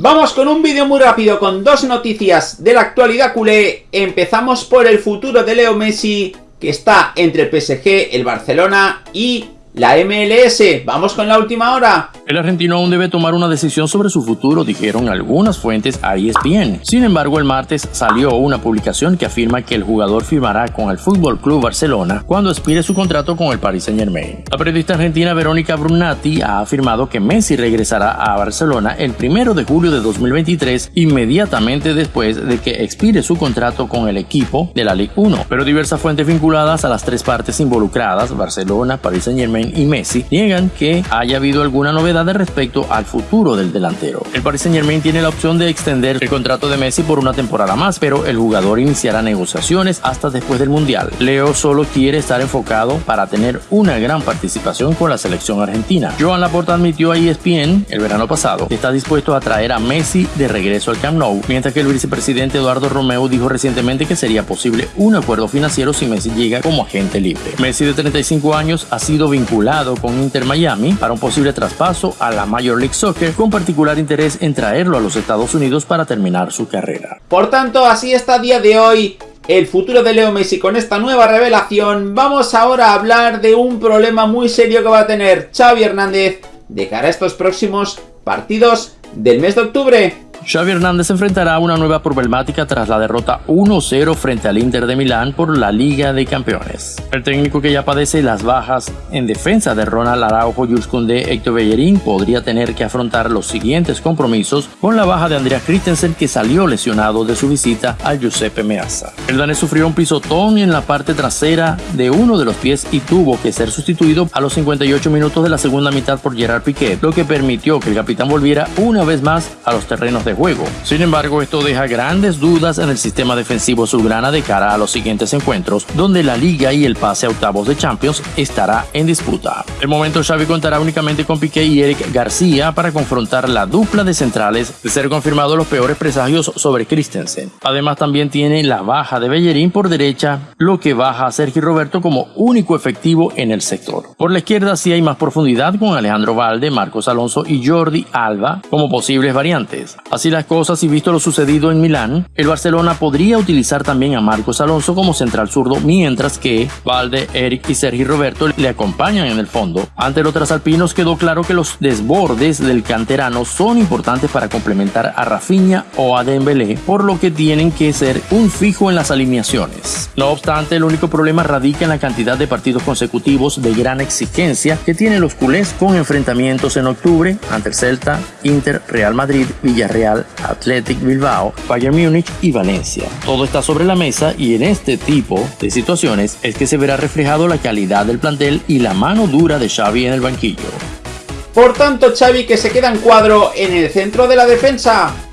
Vamos con un vídeo muy rápido con dos noticias de la actualidad culé. Empezamos por el futuro de Leo Messi, que está entre el PSG, el Barcelona y la MLS. Vamos con la última hora. El argentino aún debe tomar una decisión sobre su futuro, dijeron algunas fuentes a ESPN. Sin embargo, el martes salió una publicación que afirma que el jugador firmará con el Fútbol Club Barcelona cuando expire su contrato con el Paris Saint-Germain. La periodista argentina Verónica Brunati ha afirmado que Messi regresará a Barcelona el 1 de julio de 2023, inmediatamente después de que expire su contrato con el equipo de la Ligue 1. Pero diversas fuentes vinculadas a las tres partes involucradas, Barcelona, Paris Y Messi, niegan que haya habido alguna novedad respecto al futuro del delantero. El Paris Saint Germain tiene la opción de extender el contrato de Messi por una temporada más, pero el jugador iniciará negociaciones hasta después del Mundial. Leo solo quiere estar enfocado para tener una gran participación con la selección argentina. Joan Laporta admitió a ESPN el verano pasado que está dispuesto a traer a Messi de regreso al Camp Nou, mientras que el vicepresidente Eduardo Romeo dijo recientemente que sería posible un acuerdo financiero si Messi llega como agente libre. Messi de 35 años ha sido vinculado con Inter Miami para un posible traspaso a la Major League Soccer con particular interés en traerlo a los Estados Unidos para terminar su carrera. Por tanto, así está a día de hoy el futuro de Leo Messi con esta nueva revelación. Vamos ahora a hablar de un problema muy serio que va a tener Xavi Hernández de cara a estos próximos partidos del mes de octubre. Xavi Hernández enfrentará una nueva problemática tras la derrota 1-0 frente al Inter de Milán por la Liga de Campeones. El técnico que ya padece las bajas en defensa de Ronald Araujo, Jules Koundé, Héctor Bellerín podría tener que afrontar los siguientes compromisos con la baja de Andrea Christensen que salió lesionado de su visita al Giuseppe Meazza. El danés sufrió un pisotón en la parte trasera de uno de los pies y tuvo que ser sustituido a los 58 minutos de la segunda mitad por Gerard Piquet, lo que permitió que el capitán volviera una vez más a los terrenos de juego. Sin embargo, esto deja grandes dudas en el sistema defensivo azulgrana de cara a los siguientes encuentros, donde la liga y el pase a octavos de Champions estará en disputa. De momento, Xavi contará únicamente con Piqué y Eric García para confrontar la dupla de centrales, de ser confirmado los peores presagios sobre Christensen. Además, también tiene la baja de Bellerín por derecha, lo que baja a Sergio Roberto como único efectivo en el sector. Por la izquierda sí hay más profundidad con Alejandro Valde, Marcos Alonso y Jordi Alba como posibles variantes. Las cosas y visto lo sucedido en Milán, el Barcelona podría utilizar también a Marcos Alonso como central zurdo, mientras que Valde, Eric y Sergi Roberto le acompañan en el fondo. Ante los trasalpinos quedó claro que los desbordes del canterano son importantes para complementar a Rafinha o a Dembélé, por lo que tienen que ser un fijo en las alineaciones. No obstante, el único problema radica en la cantidad de partidos consecutivos de gran exigencia que tienen los culés con enfrentamientos en octubre ante el Celta, Inter, Real Madrid, Athletic Bilbao, Bayern Múnich y Valencia. Todo está sobre la mesa y en este tipo de situaciones es que se verá reflejado la calidad del plantel y la mano dura de Xavi en el banquillo. Por tanto, Xavi que se queda en cuadro en el centro de la defensa.